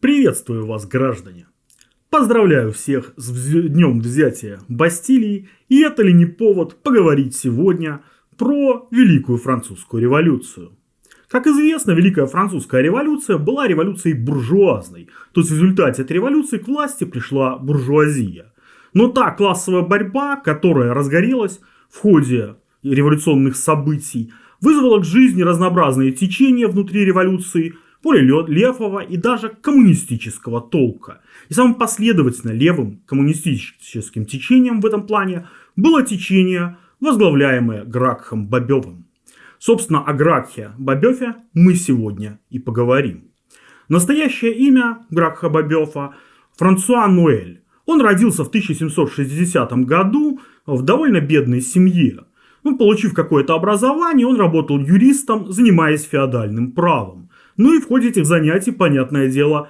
Приветствую вас, граждане! Поздравляю всех с днем взятия Бастилии, и это ли не повод поговорить сегодня про Великую Французскую революцию. Как известно, Великая Французская революция была революцией буржуазной, то есть в результате этой революции к власти пришла буржуазия. Но та классовая борьба, которая разгорелась в ходе революционных событий, вызвала к жизни разнообразные течения внутри революции – левого и даже коммунистического толка. И самым последовательно левым коммунистическим течением в этом плане было течение, возглавляемое Гракхом Бобевым. Собственно, о Гракхе Бобеве мы сегодня и поговорим. Настоящее имя Гракха Бобева Франсуа Нуэль. Он родился в 1760 году в довольно бедной семье. Ну, получив какое-то образование, он работал юристом, занимаясь феодальным правом. Ну и в ходе этих занятий, понятное дело,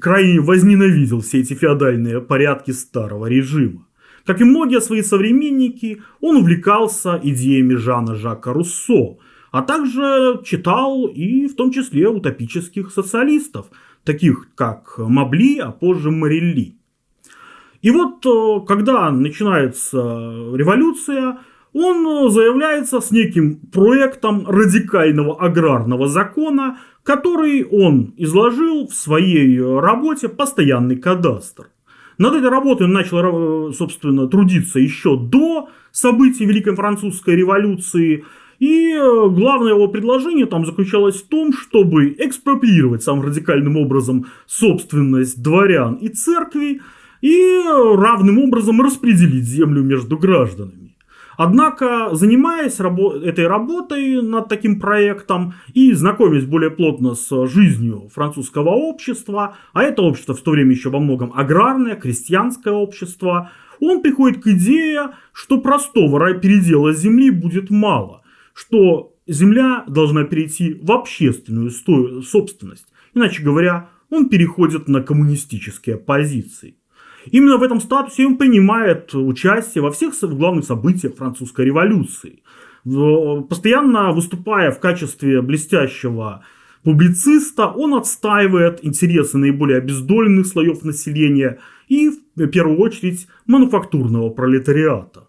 крайне возненавидел все эти феодальные порядки старого режима. Как и многие свои современники, он увлекался идеями Жана Жака Руссо, а также читал и в том числе утопических социалистов, таких как Мабли, а позже Морелли. И вот э, когда начинается революция, он заявляется с неким проектом радикального аграрного закона, который он изложил в своей работе «Постоянный кадастр». Над этой работой он начал, собственно, трудиться еще до событий Великой Французской революции. И главное его предложение там заключалось в том, чтобы экспроприировать самым радикальным образом собственность дворян и церкви и равным образом распределить землю между гражданами. Однако, занимаясь рабо этой работой над таким проектом и знакомясь более плотно с жизнью французского общества, а это общество в то время еще во многом аграрное, крестьянское общество, он приходит к идее, что простого передела земли будет мало, что земля должна перейти в общественную собственность. Иначе говоря, он переходит на коммунистические позиции. Именно в этом статусе он принимает участие во всех главных событиях французской революции. Постоянно выступая в качестве блестящего публициста, он отстаивает интересы наиболее обездоленных слоев населения и, в первую очередь, мануфактурного пролетариата.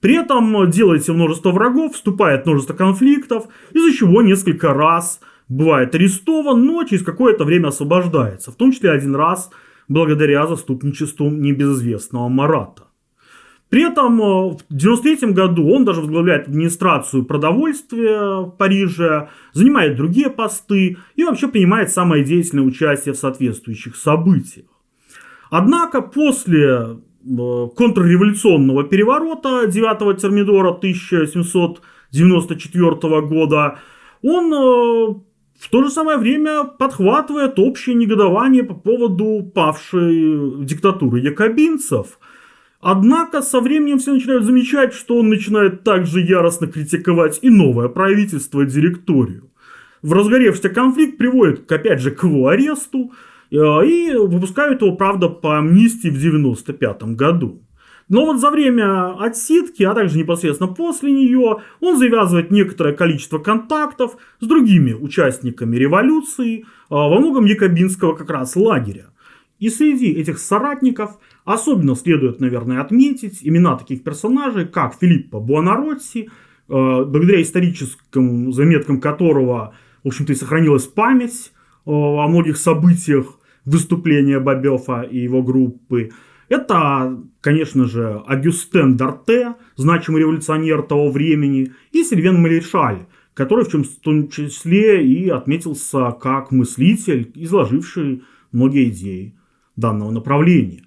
При этом делает множество врагов, вступает множество конфликтов, из-за чего несколько раз бывает арестован, но через какое-то время освобождается. В том числе один раз – благодаря заступничеству небезызвестного Марата. При этом э, в 1993 году он даже возглавляет администрацию продовольствия в Париже, занимает другие посты и вообще принимает самое деятельное участие в соответствующих событиях. Однако после э, контрреволюционного переворота 9 Термидора 1794 года он э, в то же самое время подхватывает общее негодование по поводу павшей диктатуры якобинцев. Однако со временем все начинают замечать, что он начинает также яростно критиковать и новое правительство, и директорию. В разгоревшийся конфликт приводит, опять же, к его аресту, э, и выпускают его, правда, по амнистии в 95 году. Но вот за время отсидки, а также непосредственно после нее, он завязывает некоторое количество контактов с другими участниками революции, а, во многом якобинского как раз лагеря. И среди этих соратников особенно следует, наверное, отметить имена таких персонажей, как Филиппо Буонаротти, а, благодаря историческим заметкам которого, в общем-то, и сохранилась память а, о многих событиях выступления Бабёфа и его группы. Это, конечно же, Агюстен Дарте, значимый революционер того времени, и Сильвен Малишаль, который в, чем, в том числе и отметился как мыслитель, изложивший многие идеи данного направления.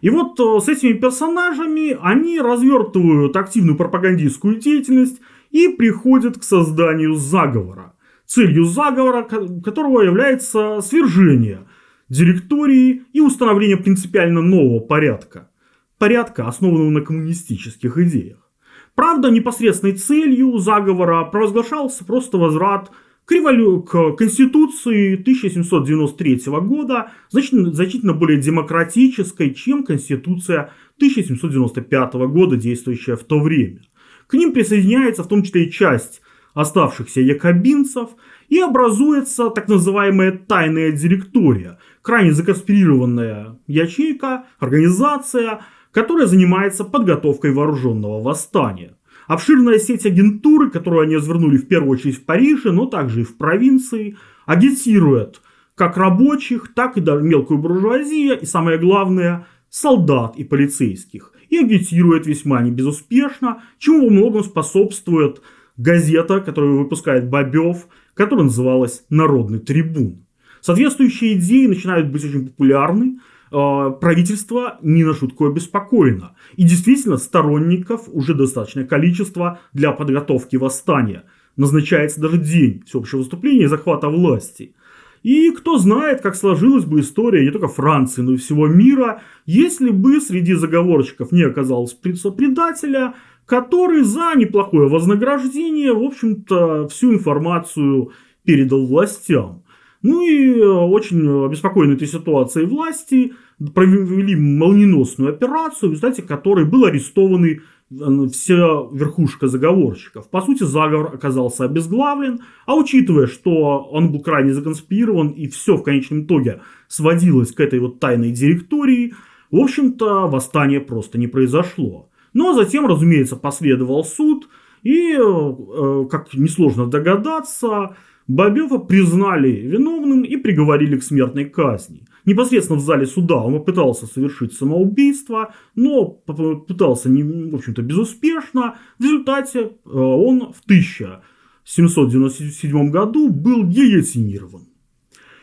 И вот э, с этими персонажами они развертывают активную пропагандистскую деятельность и приходят к созданию заговора. Целью заговора которого является свержение – директории и установление принципиально нового порядка. Порядка, основанного на коммунистических идеях. Правда, непосредственной целью заговора провозглашался просто возврат к, револю... к Конституции 1793 года, значительно, более демократической, чем Конституция 1795 года, действующая в то время. К ним присоединяется в том числе и часть оставшихся якобинцев и образуется так называемая тайная директория, крайне законспирированная ячейка, организация, которая занимается подготовкой вооруженного восстания. Обширная сеть агентуры, которую они развернули в первую очередь в Париже, но также и в провинции, агитирует как рабочих, так и мелкую буржуазию, и самое главное, солдат и полицейских. И агитирует весьма небезуспешно, чему во многом способствует газета, которую выпускает Бобев, которая называлась «Народный трибун». Соответствующие идеи начинают быть очень популярны, а, правительство не на шутку обеспокоено. И действительно, сторонников уже достаточное количество для подготовки восстания. Назначается даже день всеобщего выступления и захвата власти. И кто знает, как сложилась бы история не только Франции, но и всего мира, если бы среди заговорщиков не оказалось предателя, который за неплохое вознаграждение, в общем-то, всю информацию передал властям. Ну и э, очень обеспокоены этой ситуацией власти провели молниеносную операцию, в результате которой был арестованы э, вся верхушка заговорщиков. По сути, заговор оказался обезглавлен, а учитывая, что он был крайне законспирирован и все в конечном итоге сводилось к этой вот тайной директории, в общем-то, восстание просто не произошло. Но затем, разумеется, последовал суд, и, э, как несложно догадаться, Бобева признали виновным и приговорили к смертной казни. Непосредственно в зале суда он попытался совершить самоубийство, но попытался, не, в общем-то, безуспешно. В результате э, он в 1797 году был гильотинирован.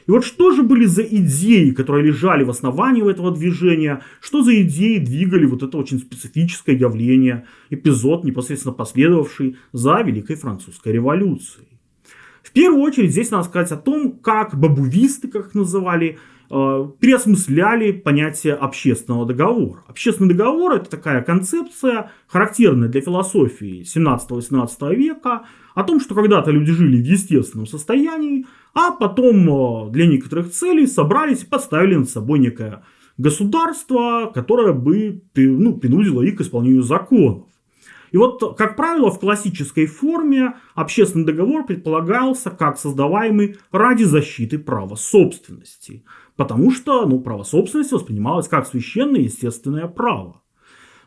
И вот что же были за идеи, которые лежали в основании этого движения, что за идеи двигали вот это очень специфическое явление, эпизод, непосредственно последовавший за Великой Французской революцией. В первую очередь здесь надо сказать о том, как бабувисты, как их называли, э, переосмысляли понятие общественного договора. Общественный договор это такая концепция, характерная для философии 17-18 века, о том, что когда-то люди жили в естественном состоянии, а потом э, для некоторых целей собрались и поставили над собой некое государство, которое бы ну, принудило их к исполнению законов. И вот, как правило, в классической форме общественный договор предполагался как создаваемый ради защиты права собственности. Потому что ну, право собственности воспринималось как священное естественное право.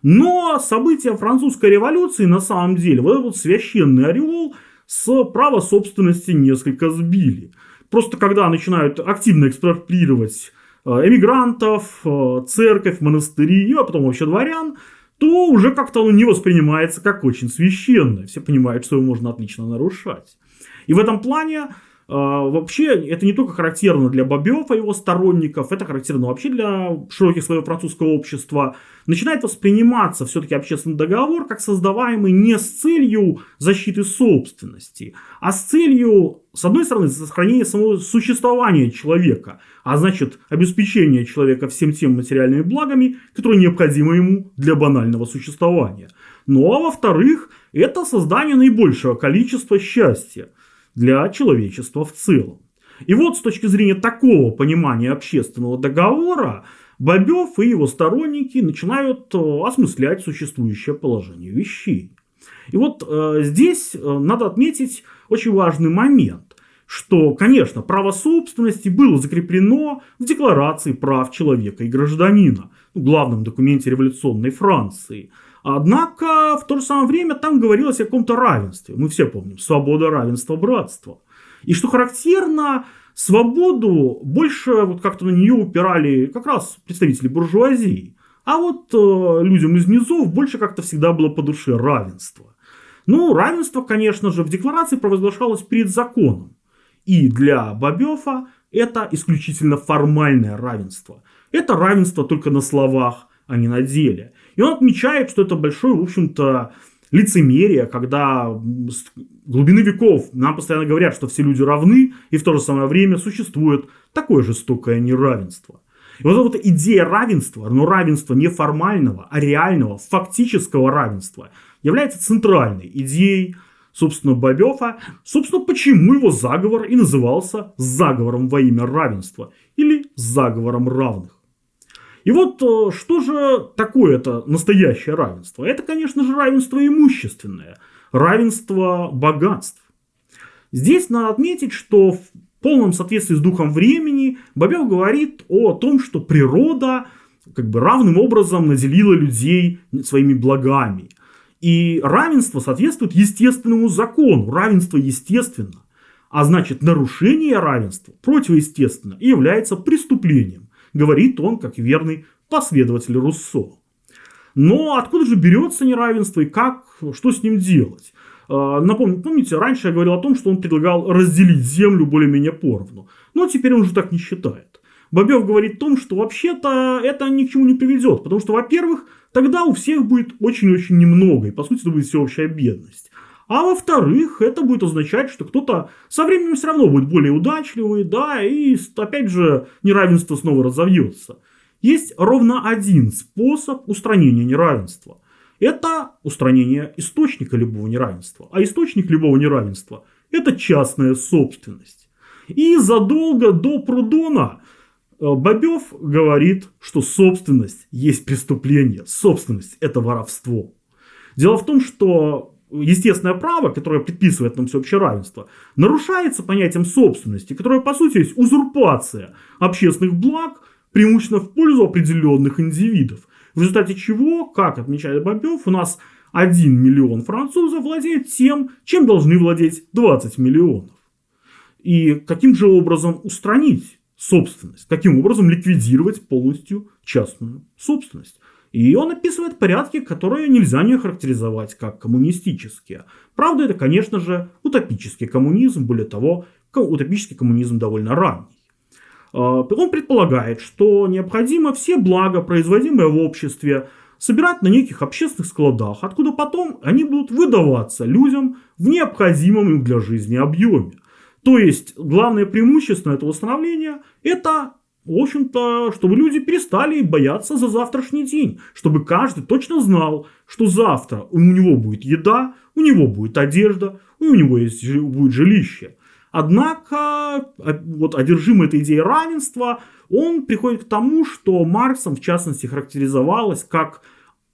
Но события французской революции на самом деле, вот этот священный ореол с права собственности несколько сбили. Просто когда начинают активно экспроприировать э, эмигрантов, э, церковь, монастыри, а потом вообще дворян, то уже как-то оно не воспринимается как очень священное. Все понимают, что его можно отлично нарушать. И в этом плане вообще, это не только характерно для Бобёва и его сторонников, это характерно вообще для широких слоев французского общества. Начинает восприниматься все-таки общественный договор как создаваемый не с целью защиты собственности, а с целью, с одной стороны, сохранения самого существования человека, а значит, обеспечения человека всем тем материальными благами, которые необходимы ему для банального существования. Ну а во-вторых, это создание наибольшего количества счастья – для человечества в целом. И вот с точки зрения такого понимания общественного договора, Бобев и его сторонники начинают э, осмыслять существующее положение вещей. И вот э, здесь э, надо отметить очень важный момент, что, конечно, право собственности было закреплено в Декларации прав человека и гражданина, ну, главном документе революционной Франции – Однако в то же самое время там говорилось о каком-то равенстве. Мы все помним. Свобода, равенство, братство. И что характерно, свободу больше вот как-то на нее упирали как раз представители буржуазии. А вот э, людям из низов больше как-то всегда было по душе равенство. Ну, равенство, конечно же, в декларации провозглашалось перед законом. И для Бобёфа это исключительно формальное равенство. Это равенство только на словах, а не на деле. И он отмечает, что это большое, в общем-то, лицемерие, когда с глубины веков нам постоянно говорят, что все люди равны, и в то же самое время существует такое жестокое неравенство. И вот эта вот идея равенства, но равенства не формального, а реального, фактического равенства, является центральной идеей, собственно, Бобёфа. Собственно, почему его заговор и назывался заговором во имя равенства или заговором равных. И вот э, что же такое это настоящее равенство? Это, конечно же, равенство имущественное, равенство богатств. Здесь надо отметить, что в полном соответствии с духом времени Бабел говорит о том, что природа как бы равным образом наделила людей своими благами. И равенство соответствует естественному закону. Равенство естественно. А значит, нарушение равенства противоестественно и является преступлением, говорит он как верный последователь Руссо. Но откуда же берется неравенство и как, что с ним делать? А, напомню, помните, раньше я говорил о том, что он предлагал разделить землю более-менее поровну. Но теперь он уже так не считает. Бобев говорит о том, что вообще-то это ни к чему не приведет. Потому что, во-первых, тогда у всех будет очень-очень немного. И, по сути, это будет всеобщая бедность. А во-вторых, это будет означать, что кто-то со временем все равно будет более удачливый, да, и опять же неравенство снова разовьется. Есть ровно один способ устранения неравенства. Это устранение источника любого неравенства. А источник любого неравенства – это частная собственность. И задолго до Прудона э, Бобев говорит, что собственность есть преступление, собственность – это воровство. Дело в том, что естественное право, которое предписывает нам всеобщее равенство, нарушается понятием собственности, которое по сути есть узурпация общественных благ преимущественно в пользу определенных индивидов. В результате чего, как отмечает Бобев, у нас 1 миллион французов владеет тем, чем должны владеть 20 миллионов. И каким же образом устранить собственность? Каким образом ликвидировать полностью частную собственность? И он описывает порядки, которые нельзя не характеризовать как коммунистические. Правда, это, конечно же, утопический коммунизм, более того, утопический коммунизм довольно ранний. А, он предполагает, что необходимо все блага, производимые в обществе, собирать на неких общественных складах, откуда потом они будут выдаваться людям в необходимом им для жизни объеме. То есть, главное преимущество этого установления – это, в общем-то, чтобы люди перестали бояться за завтрашний день, чтобы каждый точно знал, что завтра у него будет еда, у него будет одежда, у него есть, будет жилище. Однако, вот одержимый этой идеей равенства, он приходит к тому, что Марксом, в частности, характеризовалось как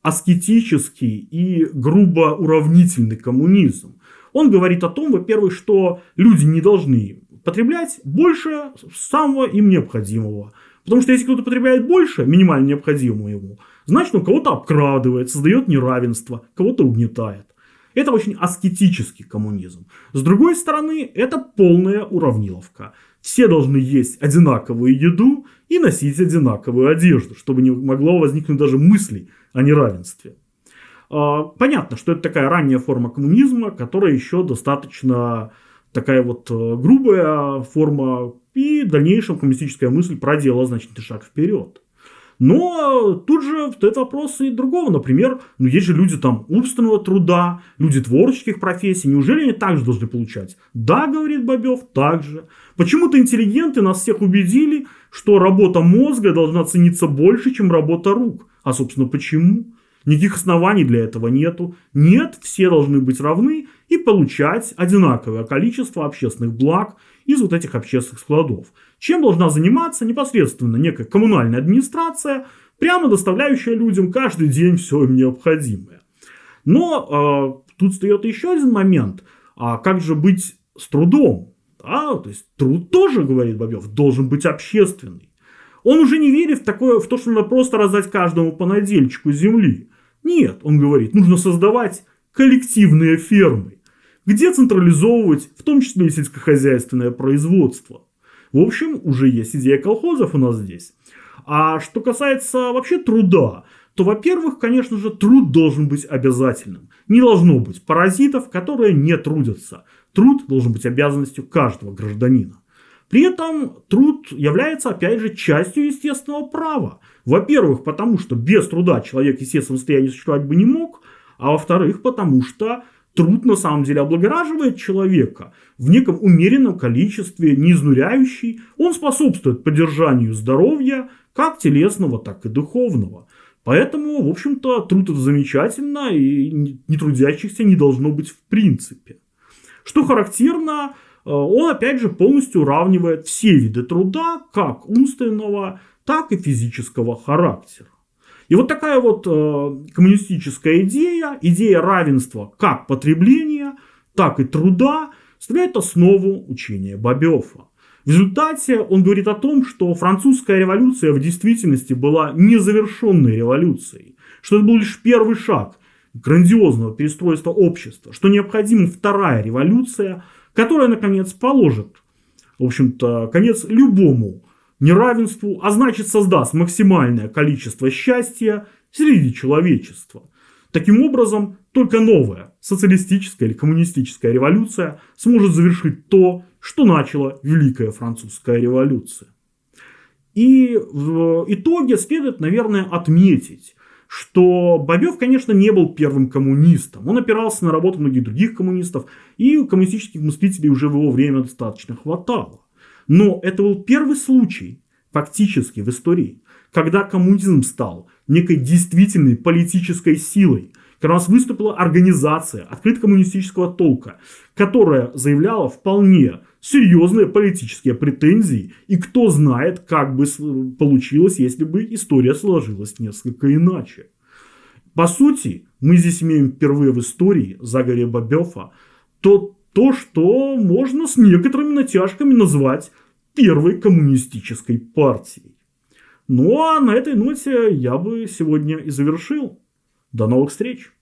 аскетический и грубо уравнительный коммунизм. Он говорит о том, во-первых, что люди не должны потреблять больше самого им необходимого. Потому что если кто-то потребляет больше минимально необходимого ему, значит он кого-то обкрадывает, создает неравенство, кого-то угнетает. Это очень аскетический коммунизм. С другой стороны, это полная уравниловка. Все должны есть одинаковую еду и носить одинаковую одежду, чтобы не могло возникнуть даже мыслей о неравенстве. А, понятно, что это такая ранняя форма коммунизма, которая еще достаточно такая вот э, грубая форма, и в дальнейшем коммунистическая мысль проделала значительный шаг вперед. Но тут же встает вопрос и другого. Например, ну есть же люди там умственного труда, люди творческих профессий. Неужели они также должны получать? Да, говорит Бобев, так же. Почему-то интеллигенты нас всех убедили, что работа мозга должна цениться больше, чем работа рук. А собственно почему? Никаких оснований для этого нету. Нет, все должны быть равны и получать одинаковое количество общественных благ из вот этих общественных складов. Чем должна заниматься непосредственно некая коммунальная администрация, прямо доставляющая людям каждый день все им необходимое. Но э, тут встает еще один момент. А как же быть с трудом? Да, то есть труд тоже, говорит Бобев, должен быть общественный. Он уже не верит в, такое, в то, что надо просто раздать каждому по надельчику земли. Нет, он говорит, нужно создавать коллективные фермы, где централизовывать в том числе и сельскохозяйственное производство. В общем, уже есть идея колхозов у нас здесь. А что касается вообще труда, то, во-первых, конечно же, труд должен быть обязательным. Не должно быть паразитов, которые не трудятся. Труд должен быть обязанностью каждого гражданина. При этом труд является, опять же, частью естественного права. Во-первых, потому что без труда человек, в состоянии существовать бы не мог. А во-вторых, потому что труд на самом деле облагораживает человека в неком умеренном количестве, не изнуряющий. Он способствует поддержанию здоровья, как телесного, так и духовного. Поэтому, в общем-то, труд это замечательно, и нетрудящихся не должно быть в принципе. Что характерно, э, он опять же полностью уравнивает все виды труда, как умственного, так и физического характера. И вот такая вот э, коммунистическая идея, идея равенства как потребления, так и труда, составляет основу учения Бабёфа. В результате он говорит о том, что французская революция в действительности была незавершенной революцией, что это был лишь первый шаг грандиозного перестройства общества, что необходима вторая революция, которая, наконец, положит, в общем-то, конец любому неравенству, а значит создаст максимальное количество счастья среди человечества. Таким образом, только новая социалистическая или коммунистическая революция сможет завершить то, что начала Великая Французская революция. И в итоге следует, наверное, отметить, что Бобев, конечно, не был первым коммунистом. Он опирался на работу многих других коммунистов, и коммунистических мыслителей уже в его время достаточно хватало. Но это был первый случай, фактически, в истории, когда коммунизм стал некой действительной политической силой, когда у нас выступила организация открыто коммунистического толка, которая заявляла вполне серьезные политические претензии, и кто знает, как бы получилось, если бы история сложилась несколько иначе. По сути, мы здесь имеем впервые в истории Загаря Бабёфа то, то, что можно с некоторыми натяжками назвать первой коммунистической партией. Ну а на этой ноте я бы сегодня и завершил. До новых встреч!